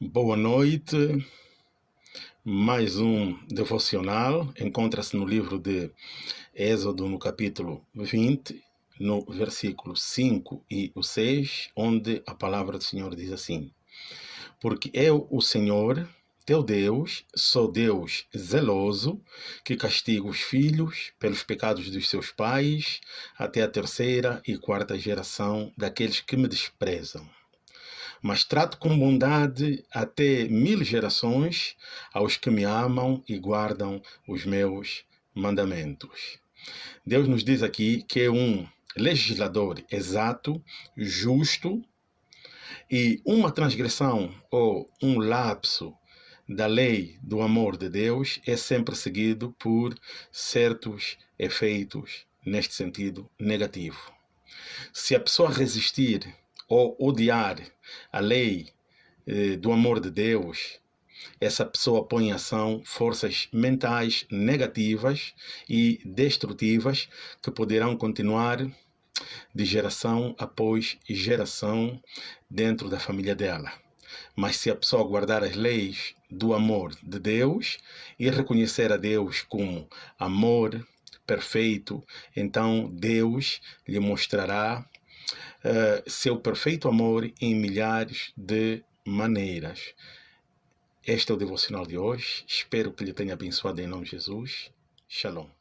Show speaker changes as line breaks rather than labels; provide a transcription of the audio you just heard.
Boa noite. Mais um devocional encontra-se no livro de Êxodo, no capítulo 20, no versículo 5 e o 6, onde a palavra do Senhor diz assim: Porque eu, o Senhor, teu Deus, sou Deus zeloso, que castiga os filhos pelos pecados dos seus pais, até a terceira e quarta geração daqueles que me desprezam mas trato com bondade até mil gerações aos que me amam e guardam os meus mandamentos. Deus nos diz aqui que é um legislador exato, justo, e uma transgressão ou um lapso da lei do amor de Deus é sempre seguido por certos efeitos, neste sentido negativo. Se a pessoa resistir ou odiar a lei eh, do amor de Deus, essa pessoa põe em ação forças mentais negativas e destrutivas que poderão continuar de geração após geração dentro da família dela. Mas se a pessoa guardar as leis do amor de Deus e reconhecer a Deus como amor perfeito, então Deus lhe mostrará uh, seu perfeito amor em milhares de maneiras. Este é o devocional de hoje. Espero que lhe tenha abençoado em nome de Jesus. Shalom.